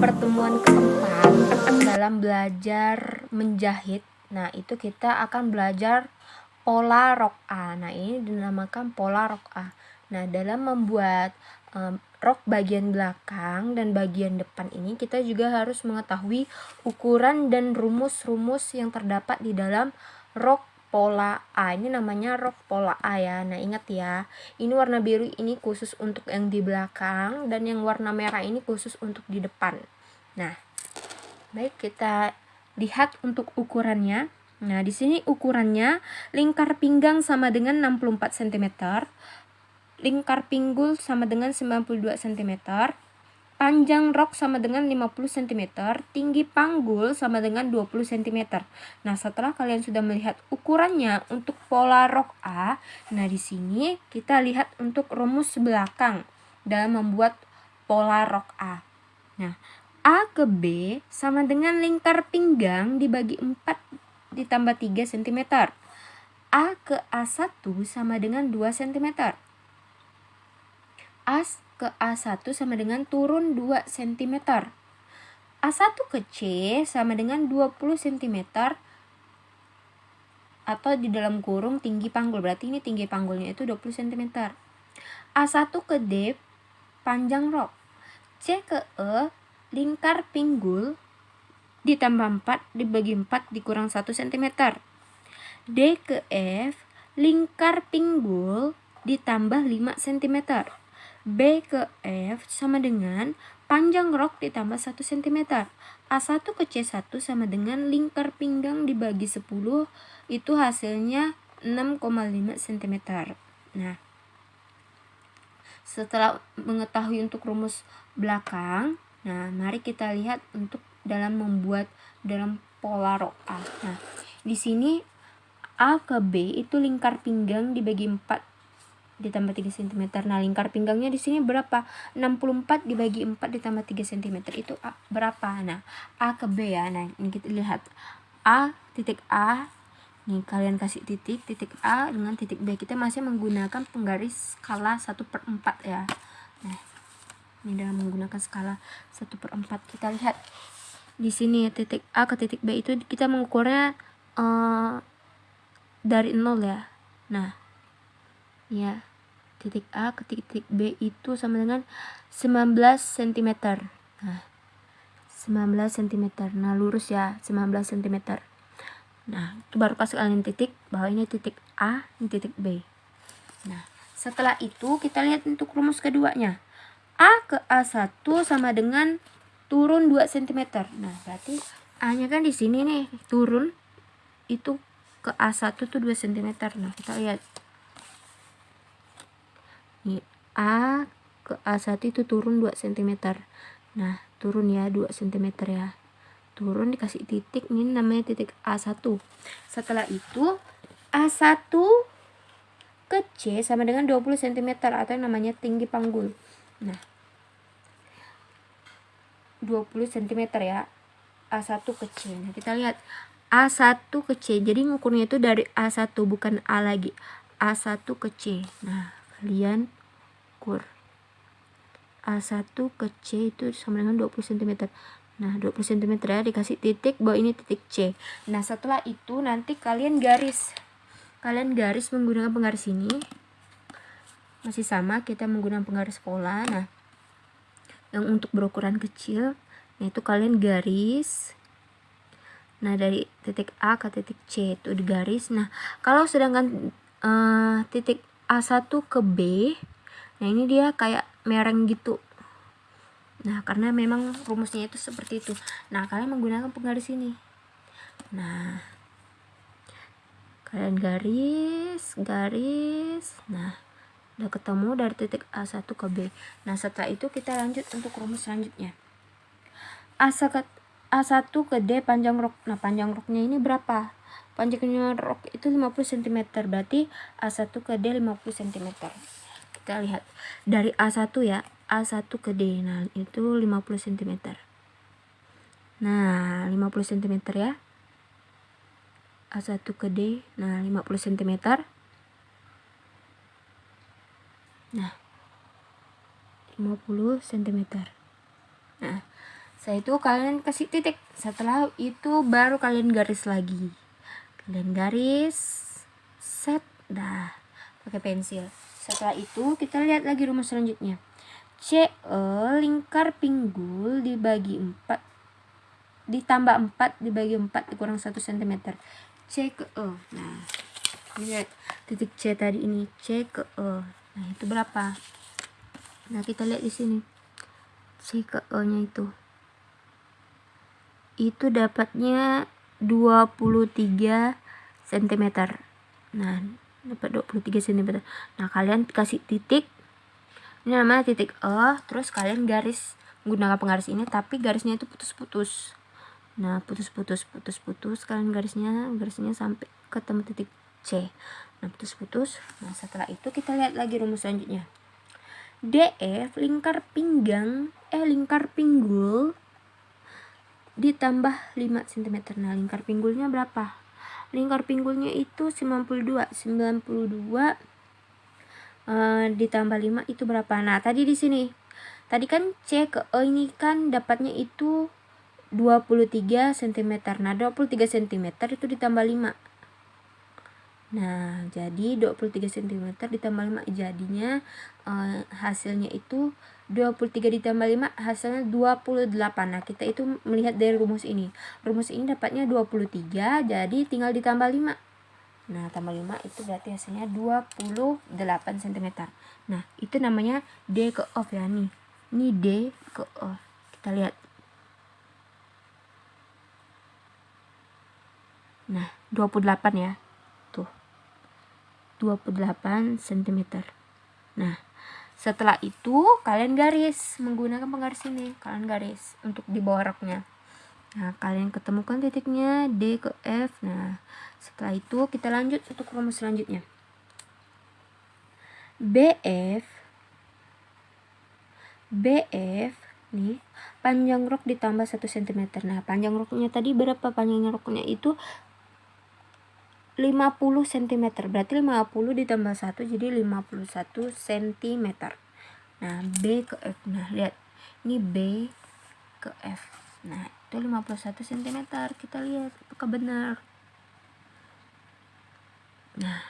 pertemuan keempat dalam belajar menjahit. Nah itu kita akan belajar pola rok A nah ini dinamakan pola rok A nah dalam membuat um, rok bagian belakang dan bagian depan ini kita juga harus mengetahui ukuran dan rumus-rumus yang terdapat di dalam rok pola A. Ini namanya rok pola A ya. Nah ingat ya ini warna biru ini khusus untuk yang di belakang dan yang warna merah ini khusus untuk di depan. Nah, baik kita lihat untuk ukurannya. Nah, di sini ukurannya lingkar pinggang sama dengan 64 cm, lingkar pinggul sama dengan 92 cm, panjang rok sama dengan 50 cm, tinggi panggul sama dengan 20 cm. Nah, setelah kalian sudah melihat ukurannya untuk pola rok A, nah di sini kita lihat untuk rumus belakang dalam membuat pola rok A. Nah, A ke B sama dengan lingkar pinggang dibagi 4 ditambah 3 cm. A ke A1 sama dengan 2 cm. A ke A1 sama dengan turun 2 cm. A1 ke C sama dengan 20 cm atau di dalam kurung tinggi panggul. Berarti ini tinggi panggulnya itu 20 cm. A1 ke D panjang rok. C ke E lingkar pinggul ditambah 4 dibagi 4 dikurang 1 cm. D ke F, lingkar pinggul ditambah 5 cm. B ke F sama dengan panjang rok ditambah 1 cm. A1 ke C1 sama dengan lingkar pinggang dibagi 10, itu hasilnya 6,5 cm. Nah, setelah mengetahui untuk rumus belakang, Nah, mari kita lihat untuk dalam membuat dalam pola rok A. Nah, di sini A ke B itu lingkar pinggang dibagi 4 ditambah 3 cm. Nah, lingkar pinggangnya di sini berapa? 64 dibagi 4 ditambah 3 cm. Itu A, berapa? Nah, A ke B ya. Nah, ini kita lihat. A titik A Nih, kalian kasih titik, titik A dengan titik B. Kita masih menggunakan penggaris skala 1 per 4 ya. Nah, ini dalam menggunakan skala 1 per 4 kita lihat di sini titik A ke titik B itu kita mengukurnya uh, dari 0 ya nah ya titik A ke titik B itu sama dengan 19 cm nah 19 cm nah lurus ya 19 cm nah itu baru kasih kalian titik bahwa ini titik A ini titik B nah setelah itu kita lihat untuk rumus keduanya A ke A1 sama dengan turun 2 cm. Nah, berarti A-nya kan di sini nih, turun itu ke A1 tuh 2 cm. Nah, kita lihat. A ke A1 itu turun 2 cm. Nah, turun ya 2 cm ya. Turun dikasih titik, ini namanya titik A1. Setelah itu A1 ke C sama dengan 20 cm atau yang namanya tinggi panggul. Nah, 20 cm ya. A1 ke C. Nah, kita lihat A1 ke C. Jadi ngukurnya itu dari A1 bukan A lagi. A1 ke C. Nah, kalian ukur. A1 ke C itu sama dengan 20 cm. Nah, 20 cm ya dikasih titik bahwa ini titik C. Nah, setelah itu nanti kalian garis. Kalian garis menggunakan penggaris ini. Masih sama, kita menggunakan penggaris pola. Nah, yang untuk berukuran kecil yaitu kalian garis nah dari titik A ke titik C itu di garis nah kalau sedangkan uh, titik A1 ke B nah ini dia kayak mereng gitu. Nah karena memang rumusnya itu seperti itu. Nah kalian menggunakan penggaris ini. Nah kalian garis garis. Nah udah ketemu dari titik A1 ke B. Nah setelah itu kita lanjut untuk rumus selanjutnya. A1 ke D panjang rok. Nah panjang roknya ini berapa? Panjangnya rok itu 50 cm berarti A1 ke D 50 cm kita lihat dari A1 ya A1 ke D nah itu 50 cm Nah, 50 cm ya. A1 ke D, nah 50 cm. Nah, 50 cm. Nah, saya itu kalian kasih titik. Setelah itu baru kalian garis lagi. Kalian garis, set, dah, pakai pensil. Setelah itu kita lihat lagi rumus selanjutnya. CE lingkar pinggul dibagi 4 ditambah 4 dibagi 4 dikurang 1 cm. C ke E. Nah, lihat titik C tadi ini C ke E. Nah, itu berapa? Nah, kita lihat di sini. C ke E-nya itu. Itu dapatnya 23 cm. Nah, dapat 23 cm. Nah, kalian kasih titik. Ini namanya titik E terus kalian garis menggunakan penggaris ini tapi garisnya itu putus-putus. Nah putus-putus putus-putus kalian garisnya garisnya sampai ketemu titik C. Nah putus-putus. Nah setelah itu kita lihat lagi rumus selanjutnya. DF lingkar pinggang eh lingkar pinggul ditambah 5 cm nah lingkar pinggulnya berapa lingkar pinggulnya itu 92 92 uh, ditambah 5 itu berapa? Nah, tadi di sini. Tadi kan C ke E ini kan dapatnya itu 23 cm. Nah, 23 cm itu ditambah 5. Nah, jadi 23 cm ditambah 5 jadinya uh, hasilnya itu 23 ditambah 5 hasilnya 28. Nah, kita itu melihat dari rumus ini. Rumus ini dapatnya 23, jadi tinggal ditambah 5. Nah, tambah 5 itu berarti hasilnya 28 cm. Nah, itu namanya D ke off ya nih. Ini D ke off. Kita lihat. Nah, 28 ya. Tuh. 28 cm. Nah, setelah itu kalian garis menggunakan penggaris ini. Kalian garis untuk di bawah roknya. Nah, kalian ketemukan titiknya D ke F. Nah, setelah itu kita lanjut untuk rumus selanjutnya. BF BF nih panjang rok ditambah 1 cm. Nah, panjang roknya tadi berapa panjangnya roknya itu 50 cm. Berarti 50 ditambah 1 jadi 51 cm. Nah, B ke F. Nah, lihat. Ini B ke F. Nah, itu 51 cm kita lihat apakah benar nah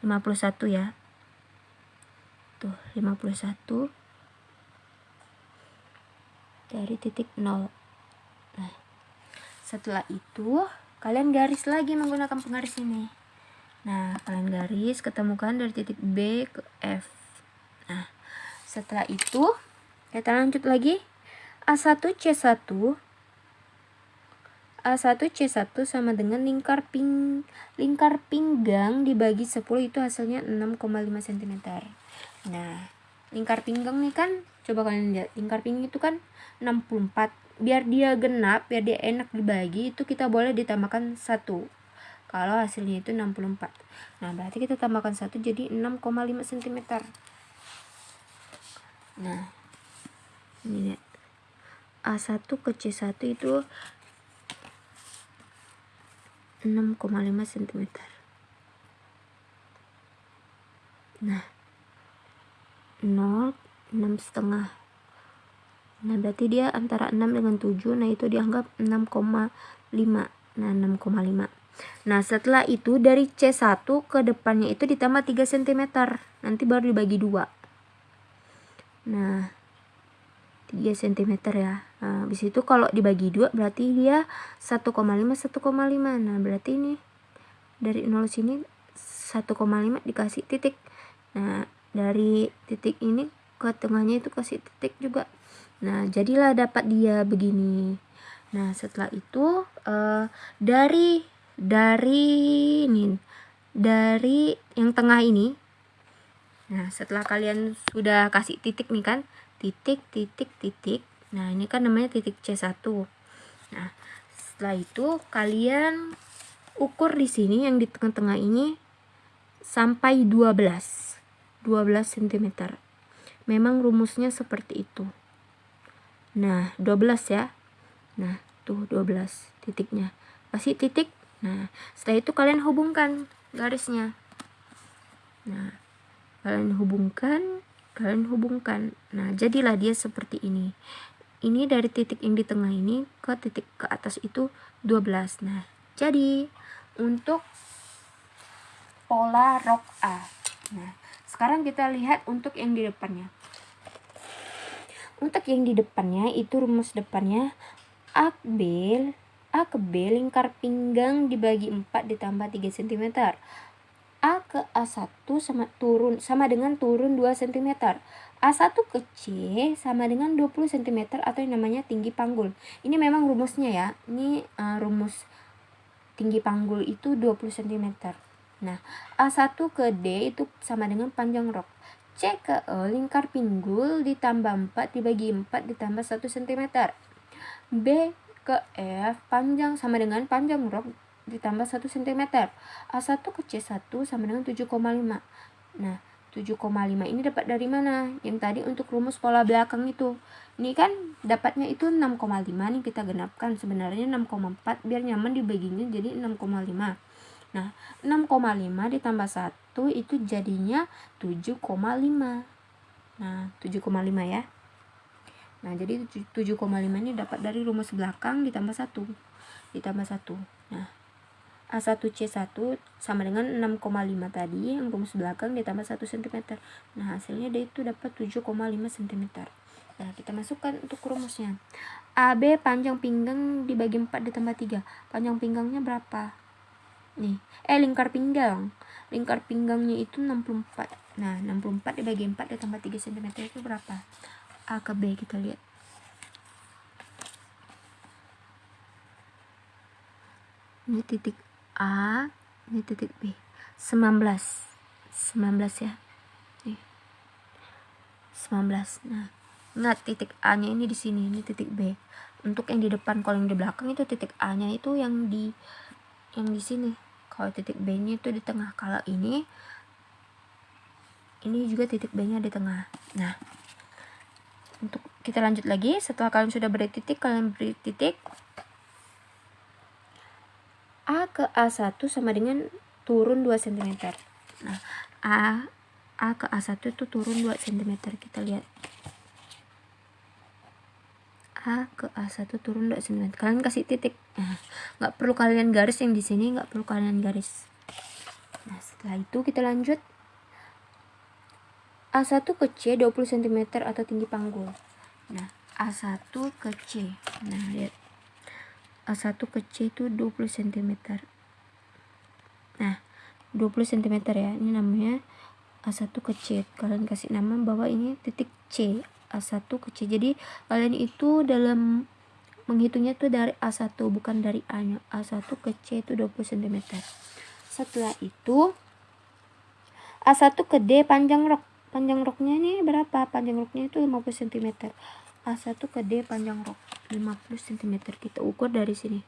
51 ya tuh 51 dari titik 0 nah setelah itu kalian garis lagi menggunakan penggaris ini nah kalian garis ketemukan dari titik B ke F nah setelah itu kita lanjut lagi A1 C1 A1C1 sama dengan lingkar ping lingkar pinggang dibagi 10 itu hasilnya 6,5 cm. Nah, lingkar pinggang nih kan coba kalian lihat, lingkar pinggang itu kan 64. Biar dia genap, biar dia enak dibagi, itu kita boleh ditambahkan 1. Kalau hasilnya itu 64. Nah, berarti kita tambahkan 1 jadi 6,5 cm. Nah, ini lihat. A1 ke C1 itu 6,5 cm nah 0 6 setengah nah berarti dia antara 6 dengan 7 nah itu dianggap 6,5 nah 6,5 nah setelah itu dari C1 ke depannya itu ditambah 3 cm nanti baru dibagi 2 nah 3 cm ya. Nah, habis itu kalau dibagi 2 berarti dia 1,5 1,5 nah berarti ini dari 0 sini 1,5 dikasih titik. Nah dari titik ini ke tengahnya itu kasih titik juga nah jadilah dapat dia begini. Nah setelah itu uh, dari dari ini dari yang tengah ini. Nah setelah kalian sudah kasih titik nih kan? Titik titik titik. Nah ini kan namanya titik C1 nah setelah itu kalian ukur di sini yang di tengah-tengah ini sampai 12 12 cm memang rumusnya seperti itu nah 12 ya. Nah tuh 12 titiknya. Kasih titik. Nah setelah itu kalian hubungkan garisnya. Nah kalian hubungkan kalian hubungkan. Nah jadilah dia seperti ini. Ini dari titik yang di tengah ini ke titik ke atas itu 12 nah jadi untuk pola rok A. Nah sekarang kita lihat untuk yang di depannya untuk yang di depannya itu rumus depannya A B A ke B lingkar pinggang dibagi 4 ditambah 3 cm A ke A1 sama turun sama dengan turun 2 cm. A1 ke C sama dengan 20 cm atau yang namanya tinggi panggul. Ini memang rumusnya ya. Ini uh, rumus tinggi panggul itu 20 cm. Nah, A1 ke D itu sama dengan panjang rok. C ke E lingkar pinggul ditambah 4 dibagi 4 ditambah 1 cm. B ke F panjang sama dengan panjang rok ditambah 1 cm. A1 ke C1 sama dengan 7,5. Nah, 7,5 ini dapat dari mana? Yang tadi untuk rumus pola belakang itu. Ini kan dapatnya itu 6,5 nih kita genapkan. Sebenarnya 6,4 biar nyaman dibaginya jadi 6,5. Nah, 6,5 ditambah 1 itu jadinya 7,5. Nah, 7,5 ya. Nah, jadi 7,5 ini dapat dari rumus belakang ditambah 1. Ditambah 1. Nah, A1C1 sama dengan 6,5 tadi yang rumus belakang ditambah 1 cm. Nah, hasilnya dia itu dapat 7,5 cm. Nah, kita masukkan untuk rumusnya. AB panjang pinggang dibagi 4 ditambah 3. Panjang pinggangnya berapa? Nih, eh lingkar pinggang. Lingkar pinggangnya itu 64. Nah, 64 dibagi 4 ditambah 3 cm itu berapa? A ke B kita lihat. Ini titik A ini titik B 19 19 ya nih 19 nah nah titik A nya ini di sini ini titik B untuk yang di depan kalau yang di belakang itu titik A nya itu yang di yang di sini kalau titik B nya itu di tengah kalau ini ini juga titik B nya di tengah nah untuk kita lanjut lagi setelah kalian sudah beri titik kalian beri titik A ke A1 sama dengan turun 2 cm. Nah, A A ke A1 itu turun 2 cm. Kita lihat. A ke A1 turun 2 cm. Kalian kasih titik. Nah, nggak perlu kalian garis yang di sini, nggak perlu kalian garis. Nah, setelah itu kita lanjut. A1 ke C 20 cm atau tinggi panggul. Nah, A1 ke C. Nah, lihat A1 ke C itu 20 cm nah 20 cm ya ini namanya A1 ke C kalian kasih nama bahwa ini titik C A1 ke C jadi kalian itu dalam menghitungnya tuh dari A1 bukan dari A nya. A1 ke C itu 20 cm setelah itu A1 ke D panjang rok. Panjang roknya ini berapa? Panjang roknya itu 50 cm A1 ke D panjang rok. 50 cm kita ukur dari sini.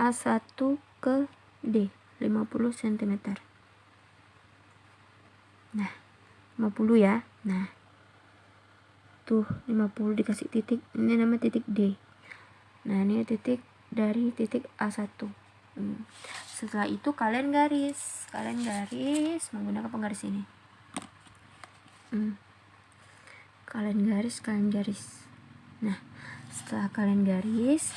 A1 ke D 50 cm nah 50 ya. Nah tuh 50 dikasih titik. Ini nama titik D. Nah ini titik dari titik A1 hmm. setelah itu kalian garis. Kalian garis menggunakan penggaris ini. Hmm. Kalian garis kalian garis. Nah setelah kalian garis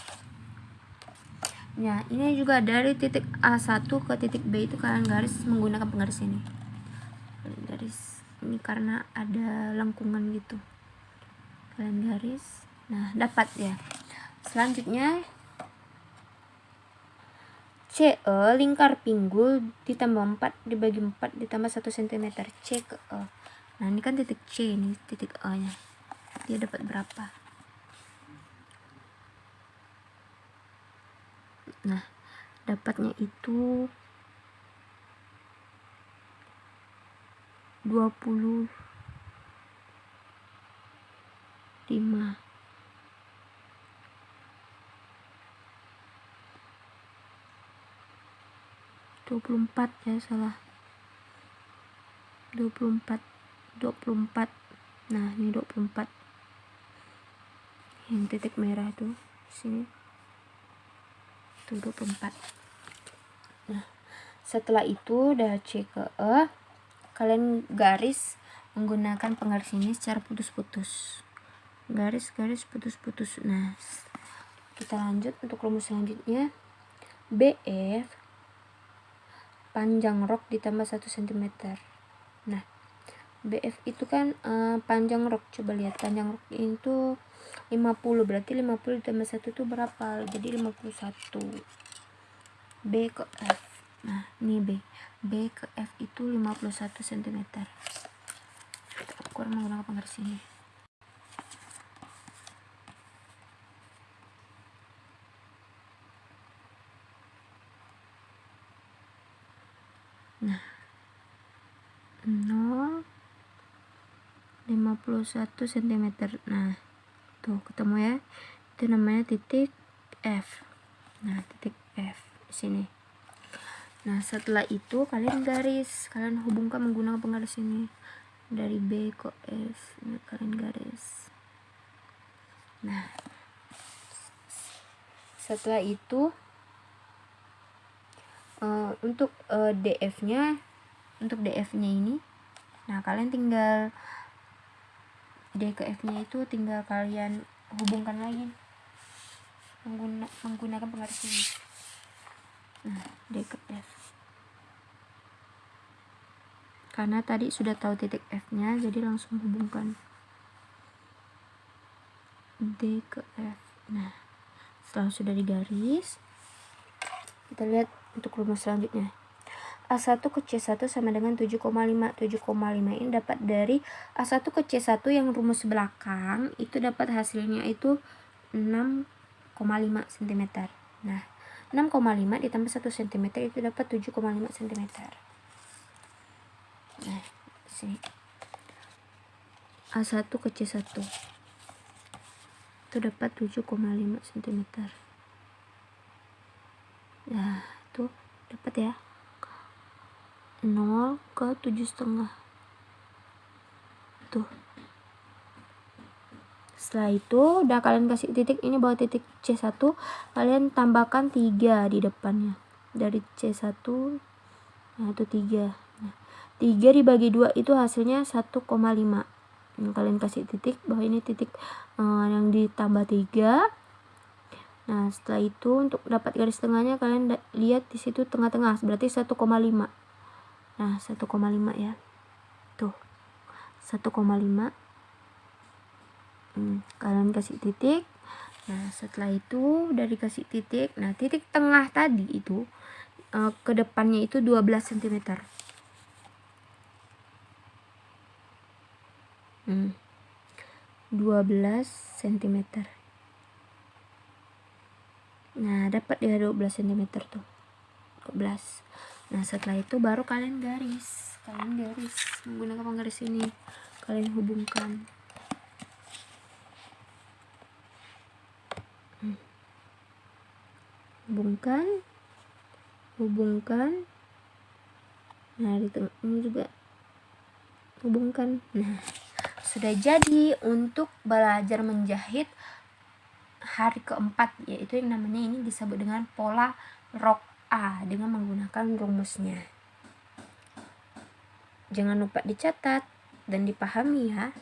ya ini juga dari titik A1 ke titik B itu kalian garis menggunakan penggaris ini. Kalian garis. Ini karena ada lengkungan gitu kalian garis. Nah dapat ya. Selanjutnya CE lingkar pinggul ditambah 4 dibagi 4 ditambah 1 cm C ke E. Nah ini kan titik C ini titik A nya. Dia dapat berapa? Nah dapatnya itu 20 5 24 ya salah. 24 24 nah ini 24 yang titik merah tuh sini. Tuh 24 nah setelah itu udah C ke E kalian garis menggunakan penggaris ini secara putus-putus garis-garis putus-putus nah kita lanjut untuk rumus selanjutnya. BF panjang rok ditambah 1 cm nah BF itu kan uh, panjang rok. Coba lihat panjang rok itu 50 berarti 50 ditambah 1 itu berapa? Jadi 51 B ke F. Nah ini B. B ke F itu 51 cm kurang menggunakan penggaris ini nah 0 51 cm nah tuh ketemu ya. Itu namanya titik F. Nah titik F di sini. Nah setelah itu kalian garis. Kalian hubungkan menggunakan penggaris ini. Dari B ke F nah, kalian garis. Nah setelah itu uh, untuk uh, eh, DF nya untuk DF nya ini. Nah kalian tinggal D ke F nya itu tinggal kalian hubungkan lagi mengguna, menggunakan penggaris ini. Nah D ke F. Karena tadi sudah tahu titik F nya jadi langsung hubungkan D ke F. Nah setelah sudah digaris kita lihat untuk rumus selanjutnya. A1 ke C1 sama dengan 7,5. 7,5 ini dapat dari A1 ke C1 yang rumus belakang itu dapat hasilnya itu 6,5 cm. Nah, 6,5 ditambah 1 cm itu dapat 7,5 cm. Nah, sini. A1 ke C1 itu dapat 7,5 cm. Nah, tuh dapat ya 0 ke tujuh setengah. Tuh. Setelah itu udah kalian kasih titik ini bawa titik C1 kalian tambahkan 3 di depannya. Dari C1 nah itu 3 nah, 3 dibagi 2 itu hasilnya 1,5 nah, kalian kasih titik bahwa ini titik uh, yang ditambah 3 Nah, setelah itu untuk dapat garis tengahnya kalian lihat di situ tengah-tengah berarti 1,5. Nah, 1,5 ya. Tuh. 1,5. Hmm, kalian kasih titik. Nah, setelah itu udah dikasih titik. Nah, titik tengah tadi itu uh, ke depannya itu 12 cm. Hmm. 12 cm nah dapat ya 12 cm tuh 12 nah setelah itu baru kalian garis. Kalian garis menggunakan penggaris ini. Kalian hubungkan. Hmm. hubungkan. Hubungkan. Nah di tengah ini juga. Hubungkan. Nah sudah jadi untuk belajar menjahit hari keempat yaitu yang namanya ini disebut dengan pola rok A dengan menggunakan rumusnya. Jangan lupa dicatat dan dipahami ya.